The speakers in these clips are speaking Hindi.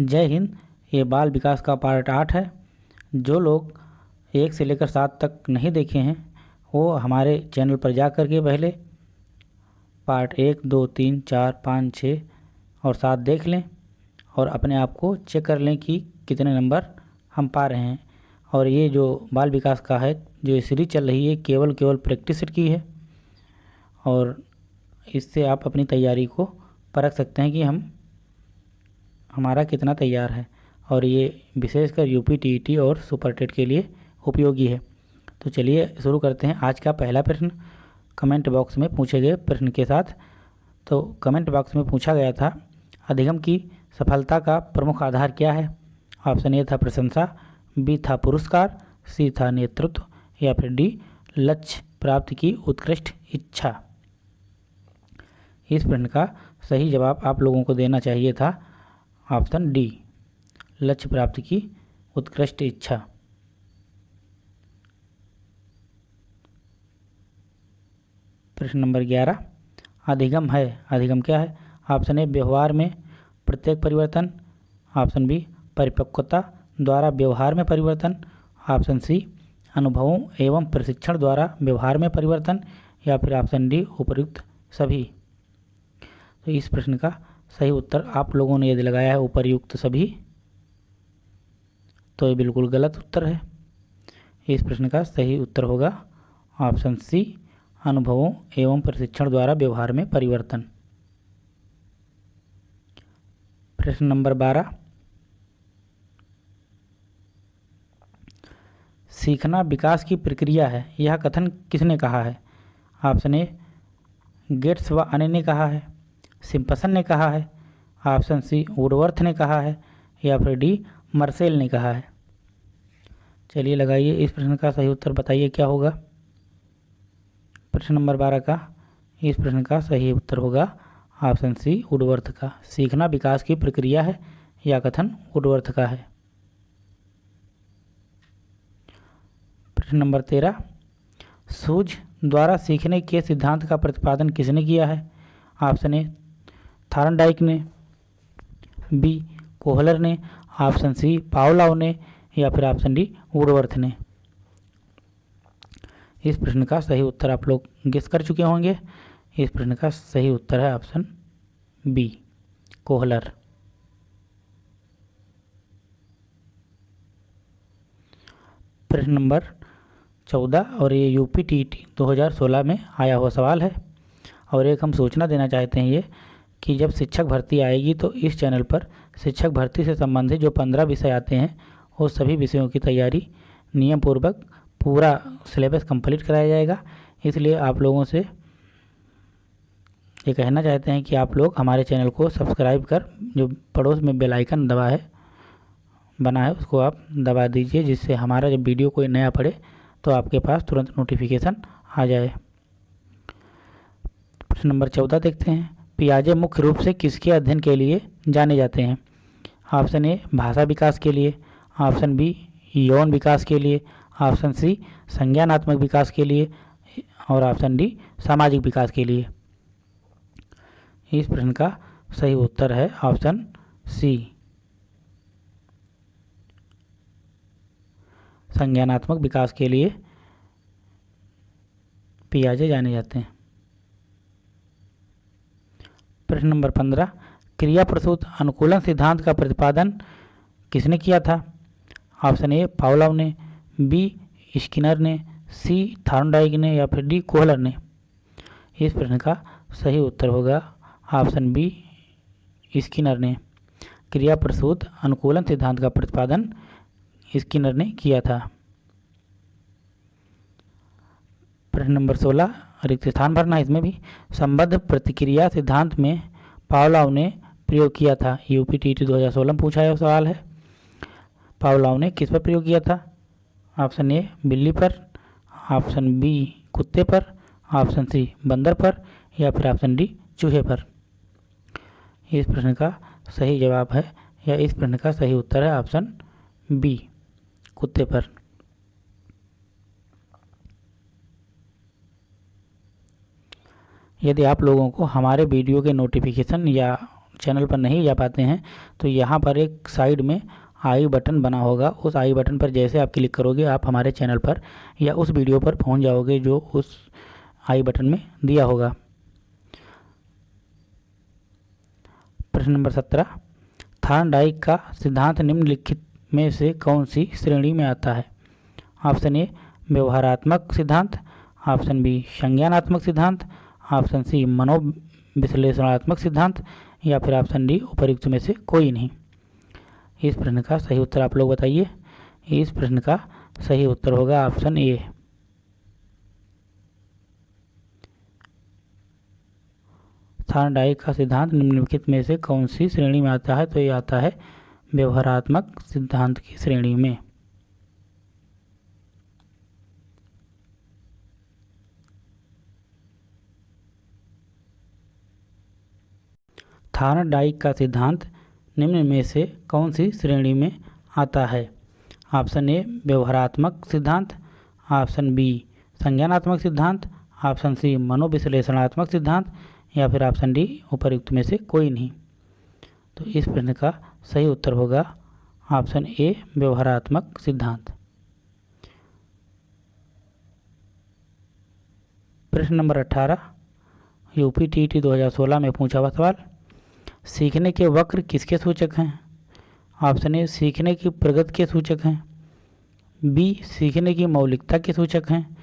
जय हिंद, ये बाल विकास का पार्ट आठ है। जो लोग एक से लेकर सात तक नहीं देखे हैं, वो हमारे चैनल पर जा कर के पहले पार्ट एक, दो, तीन, चार, पाँच, छः और सात देख लें और अपने आप को चेक कर लें कि कितने नंबर हम पा रहे हैं। और ये जो बाल विकास का है, जो सीरीज़ चल रही है, केवल केवल प्रैक्टिस की है और इससे आप अपनी तैयारी को परख सकते हैं कि हम हमारा कितना तैयार है और ये विशेषकर यूपी टीईटी और सुपर टेट के लिए उपयोगी है। तो चलिए शुरू करते हैं। आज का पहला प्रश्न कमेंट बॉक्स में पूछे गए प्रश्न के साथ। तो कमेंट बॉक्स में पूछा गया था, अधिगम की सफलता का प्रमुख आधार क्या है? ऑप्शन ए था प्रशंसा बी था पुरस्कार सी था नेतृत्व, या फिर डी लक्ष्य प्राप्ति की उत्कृष्ट इच्छा। इस प्रश्न का सही जवाब आप लोगों को देना चाहिए था। ऑप्शन डी, लक्ष्य प्राप्ति की उत्कृष्ट इच्छा। प्रश्न नंबर ग्यारह, अधिगम है। अधिगम क्या है? ऑप्शन ए, व्यवहार में प्रत्येक परिवर्तन। ऑप्शन बी, परिपक्वता द्वारा व्यवहार में परिवर्तन। ऑप्शन सी, अनुभवों एवं प्रशिक्षण द्वारा व्यवहार में परिवर्तन। या फिर ऑप्शन डी, उपयुक्त सभी। तो इस प्रश्न का सही उत्तर आप लोगों ने यदि लगाया है उपरयुक्त सभी तो ये बिल्कुल गलत उत्तर है। इस प्रश्न का सही उत्तर होगा ऑप्शन सी, अनुभवों एवं प्रशिक्षण द्वारा व्यवहार में परिवर्तन। प्रश्न नंबर बारह, सीखना विकास की प्रक्रिया है, यह कथन किसने कहा है? ऑप्शन ए, गेट्स व अन्य ने कहा है। सिंपसन ने कहा है, ऑप्शन सी वुडवर्थ ने कहा है, या फिर डी मर्सेल ने कहा है। चलिए लगाइए इस प्रश्न का सही उत्तर, बताइए क्या होगा। प्रश्न नंबर बारह का, इस प्रश्न का सही उत्तर होगा, ऑप्शन सी वुडवर्थ का। सीखना विकास की प्रक्रिया है, या कथन वुडवर्थ का है। प्रश्न नंबर तेरह, सूझ द्वारा सीखने के सिद्धांत का प्रतिपादन किसने किया है? ऑप्शन ए थारनडाइक ने, बी. कोहलर ने, ऑप्शन सी. पावलाव ने या फिर ऑप्शन डी. वुडवर्थ ने। इस प्रश्न का सही उत्तर आप लोग गेस कर चुके होंगे। इस प्रश्न का सही उत्तर है ऑप्शन बी. कोहलर। प्रश्न नंबर चौदह, और ये यूपी टी टी दो हज़ार सोलह में आया हुआ सवाल है, और एक हम सूचना देना चाहते हैं ये कि जब शिक्षक भर्ती आएगी तो इस चैनल पर शिक्षक भर्ती से संबंधित जो पंद्रह विषय आते हैं, वो सभी विषयों की तैयारी नियम पूर्वक पूरा सिलेबस कंप्लीट कराया जाएगा। इसलिए आप लोगों से ये कहना चाहते हैं कि आप लोग हमारे चैनल को सब्सक्राइब कर, जो पड़ोस में बेल आइकन दबा है, बना है, उसको आप दबा दीजिए, जिससे हमारा जब वीडियो कोई नया पड़े तो आपके पास तुरंत नोटिफिकेशन आ जाए। प्रश्न नंबर चौदह देखते हैं। पियाजे मुख्य रूप से किसके अध्ययन के लिए जाने जाते हैं? ऑप्शन ए, भाषा विकास के लिए। ऑप्शन बी, यौन विकास के लिए। ऑप्शन सी, संज्ञानात्मक विकास के लिए। और ऑप्शन डी, सामाजिक विकास के लिए। इस प्रश्न का सही उत्तर है ऑप्शन सी। संज्ञानात्मक विकास के लिए पियाजे जाने जाते हैं। प्रश्न नंबर पंद्रह, क्रिया प्रसूत अनुकूलन सिद्धांत का प्रतिपादन किसने किया था? ऑप्शन ए, पावलाव ने, बी, स्किनर ने, सी थार्नडाइक ने या फिर डी, कोहलर ने। इस प्रश्न का सही उत्तर होगा ऑप्शन बी, स्किनर ने। क्रिया प्रसूत अनुकूलन सिद्धांत का प्रतिपादन स्किनर ने किया था। प्रश्न नंबर सोलह रिक्त स्थान भरना इसमें भी। संबद्ध प्रतिक्रिया सिद्धांत में पावलाव ने प्रयोग किया था। यूपी टी टी दो हज़ार सोलह में पूछा है सवाल है। पावलाव ने किस पर प्रयोग किया था? ऑप्शन ए, बिल्ली पर। ऑप्शन बी, कुत्ते पर। ऑप्शन सी, बंदर पर। या फिर ऑप्शन डी, चूहे पर। इस प्रश्न का सही जवाब है या इस प्रश्न का सही उत्तर है ऑप्शन बी, कुत्ते पर। यदि आप लोगों को हमारे वीडियो के नोटिफिकेशन या चैनल पर नहीं जा पाते हैं तो यहाँ पर एक साइड में आई बटन बना होगा। उस आई बटन पर जैसे आप क्लिक करोगे, आप हमारे चैनल पर या उस वीडियो पर पहुँच जाओगे जो उस आई बटन में दिया होगा। प्रश्न नंबर सत्रह। थार्नडाइक का सिद्धांत निम्नलिखित में से कौन सी श्रेणी में आता है? ऑप्शन ए, व्यवहारात्मक सिद्धांत, ऑप्शन बी, संज्ञानात्मक सिद्धांत ऑप्शन सी, मनोविश्लेषणात्मक सिद्धांत, या फिर ऑप्शन डी उपयुक्त में से कोई नहीं। इस प्रश्न का सही उत्तर आप लोग बताइए। इस प्रश्न का सही उत्तर होगा ऑप्शन ए। थार्नडाइक का सिद्धांत, निम्नलिखित में से कौन सी श्रेणी में आता है? तो ये आता है व्यवहारात्मक सिद्धांत की श्रेणी में। थार्नडाइक का सिद्धांत निम्न में से कौन सी श्रेणी में आता है? ऑप्शन ए, व्यवहारात्मक सिद्धांत। ऑप्शन बी, संज्ञानात्मक सिद्धांत। ऑप्शन सी, मनोविश्लेषणात्मक सिद्धांत। या फिर ऑप्शन डी, उपयुक्त में से कोई नहीं। तो इस प्रश्न का सही उत्तर होगा ऑप्शन ए, व्यवहारात्मक सिद्धांत। प्रश्न नंबर अठारह यूपी टी टी दो हज़ार सोलह में पूछा हुआ सवाल सीखने के वक्र किसके सूचक हैं? ऑप्शन ए, सीखने की प्रगति के सूचक हैं। बी, सीखने की मौलिकता के सूचक हैं।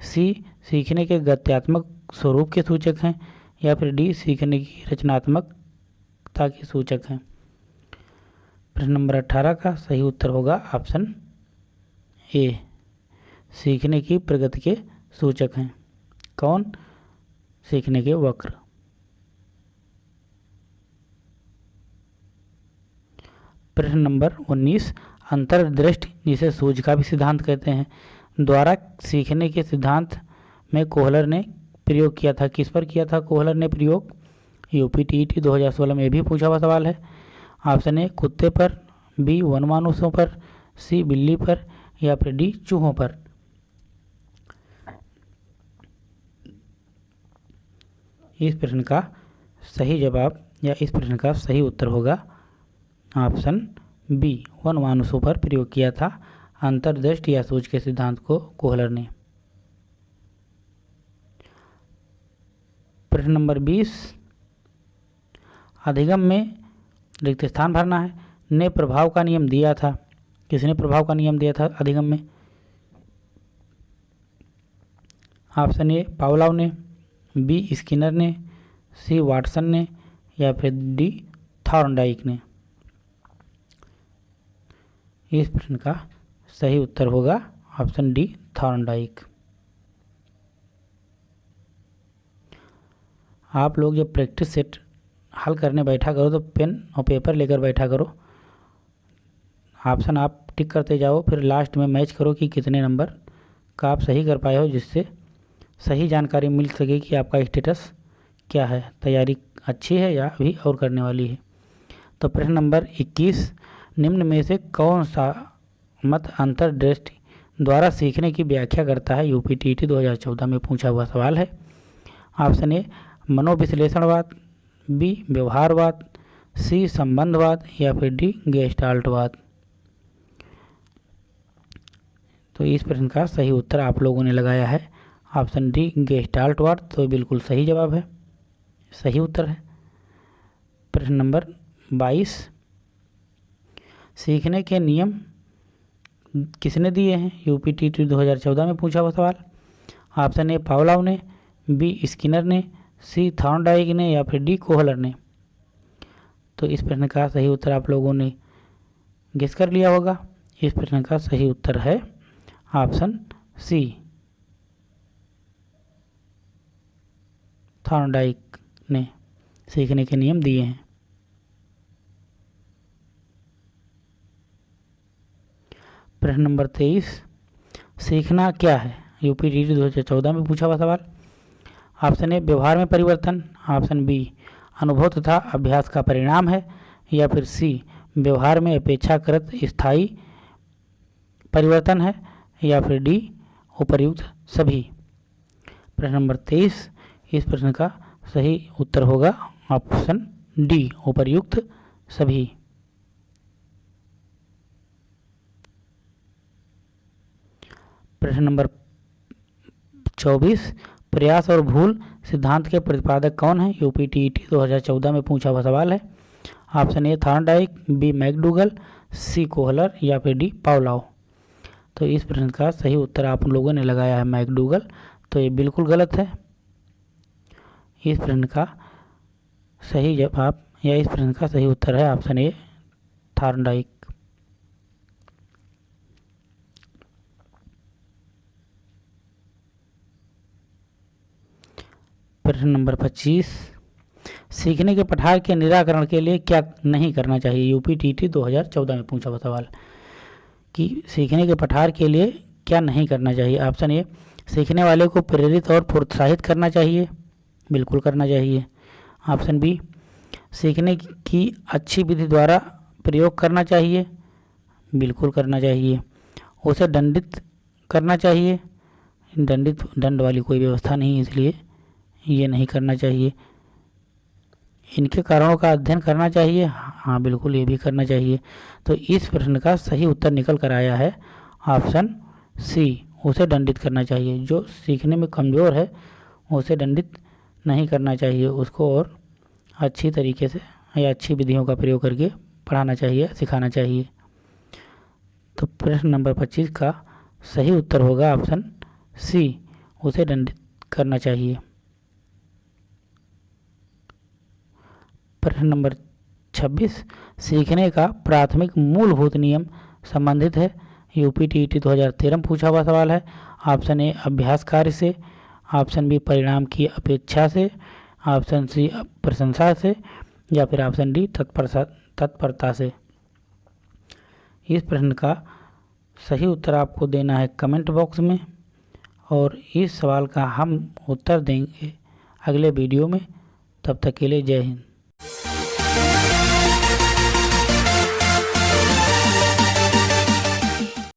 सी, सीखने के गत्यात्मक स्वरूप के सूचक हैं। या फिर डी, सीखने की रचनात्मकता के सूचक हैं। प्रश्न नंबर अट्ठारह का सही उत्तर होगा ऑप्शन ए, सीखने की प्रगति के सूचक हैं। कौन? सीखने के वक्र। प्रश्न नंबर 19 अंतर्दृष्टि, जिसे सूझ का भी सिद्धांत कहते हैं, द्वारा सीखने के सिद्धांत में कोहलर ने प्रयोग किया था। किस पर किया था कोहलर ने प्रयोग? यूपी टी टी दो में। भी पूछा हुआ सवाल है। ऑप्शन ए कुत्ते पर बी वनमानुषों पर, सी बिल्ली पर, या फिर डी चूहों पर? इस प्रश्न का सही जवाब या इस प्रश्न का सही उत्तर होगा। ऑप्शन बी, वन मानुषों पर प्रयोग किया था। अंतर्दृष्टि या सूच के सिद्धांत को कोहलर ने। प्रश्न नंबर बीस, अधिगम में रिक्त स्थान भरना है। ने प्रभाव का नियम दिया था। किसने प्रभाव का नियम दिया था अधिगम में? ऑप्शन ए, पावलाव ने। बी, स्किनर ने। सी, वाटसन ने। या फिर डी, थॉर्नडाइक ने। इस प्रश्न का सही उत्तर होगा ऑप्शन डी थॉर्नडाइक। आप लोग जब प्रैक्टिस सेट हल करने बैठा करो तो पेन और पेपर लेकर बैठा करो। ऑप्शन आप टिक करते जाओ, फिर लास्ट में मैच करो कि कितने नंबर का आप सही कर पाए हो, जिससे सही जानकारी मिल सके कि आपका स्टेटस क्या है। तैयारी अच्छी है या अभी और करने वाली है? तो प्रश्न नंबर 21 निम्न में से कौन सा मत अंतर्दृष्टि द्वारा सीखने की व्याख्या करता है? यूपी टी टी दो हज़ार चौदह में पूछा हुआ सवाल है। ऑप्शन ए, मनोविश्लेषणवाद बी व्यवहारवाद सी संबंधवाद, या फिर डी गेस्टाल्टवाद तो इस प्रश्न का सही उत्तर आप लोगों ने लगाया है। ऑप्शन डी गेस्टाल्टवाद तो बिल्कुल सही जवाब है। सही उत्तर है। प्रश्न नंबर बाईस सीखने के नियम किसने दिए हैं? यूपी टी टी दो हज़ार चौदह में पूछा हुआ सवाल। ऑप्शन ए, पावलाव ने। बी, स्किनर ने। सी, थॉर्नडाइक ने या फिर डी, कोहलर ने। तो इस प्रश्न का सही उत्तर आप लोगों ने गेस कर लिया होगा। इस प्रश्न का सही उत्तर है ऑप्शन सी, थॉर्नडाइक ने। सीखने के नियम दिए हैं। प्रश्न नंबर तेईस। सीखना क्या है? यूपी डी दो हज़ार चौदह में पूछा हुआ सवाल। ऑप्शन ए, व्यवहार में परिवर्तन। ऑप्शन बी, अनुभव तथा अभ्यास का परिणाम है। या फिर सी, व्यवहार में अपेक्षाकृत स्थायी परिवर्तन है। या फिर डी, उपर्युक्त सभी। प्रश्न नंबर तेईस। इस प्रश्न का सही उत्तर होगा। ऑप्शन डी, उपर्युक्त सभी। प्रश्न नंबर चौबीस, प्रयास और भूल सिद्धांत के प्रतिपादक कौन है? यूपी टी हज़ार चौदह में पूछा हुआ सवाल है। Option A, Thorndike B McDougall C Kohler या फिर डी पावलाओ। तो इस प्रश्न का सही उत्तर आप लोगों ने लगाया है, मैकडूगल। तो ये बिल्कुल गलत है। इस प्रश्न का सही जवाब या इस प्रश्न का सही उत्तर है ऑप्शन ए, थार्नडाइक। प्रश्न नंबर पच्चीस। सीखने के पठार के निराकरण के लिए क्या नहीं करना चाहिए? यूपी टी टी दो हज़ार चौदह में पूछा हुआ सवाल। कि सीखने के पठार के लिए क्या नहीं करना चाहिए? ऑप्शन ए, सीखने वाले को प्रेरित और प्रोत्साहित करना चाहिए। बिल्कुल करना चाहिए। ऑप्शन बी, सीखने की अच्छी विधि द्वारा प्रयोग करना चाहिए। बिल्कुल करना चाहिए। उसे दंडित करना चाहिए। दंडित, दंड वाली कोई व्यवस्था नहीं इसलिए ये नहीं करना चाहिए। इनके कारणों का अध्ययन करना चाहिए। हाँ बिल्कुल ये भी करना चाहिए। तो इस प्रश्न का सही उत्तर निकल कर आया है। ऑप्शन सी, उसे दंडित करना चाहिए। जो सीखने में कमज़ोर है, उसे दंडित नहीं करना चाहिए। उसको और अच्छी तरीके से या अच्छी विधियों का प्रयोग करके पढ़ाना चाहिए, सिखाना चाहिए। तो प्रश्न नंबर पच्चीस का सही उत्तर होगा ऑप्शन सी, उसे दंडित करना चाहिए। प्रश्न नंबर 26 सीखने का प्राथमिक मूलभूत नियम संबंधित है। यूपी टी टी दो तेरह पूछा हुआ सवाल है। ऑप्शन ए, अभ्यास कार्य से। ऑप्शन बी, परिणाम की अपेक्षा से। ऑप्शन सी, प्रशंसा से। या फिर ऑप्शन डी तत्परता तत्परता से। इस प्रश्न का सही उत्तर आपको देना है कमेंट बॉक्स में। और इस सवाल का हम उत्तर देंगे अगले वीडियो में। तब तक के लिए जय हिंद। Thank you.